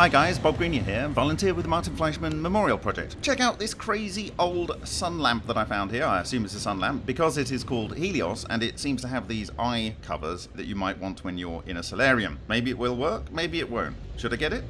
Hi guys, Bob Greenyer here, volunteer with the Martin Fleischmann Memorial Project. Check out this crazy old sun lamp that I found here. I assume it's a sun lamp because it is called Helios and it seems to have these eye covers that you might want when you're in a solarium. Maybe it will work, maybe it won't. Should I get it?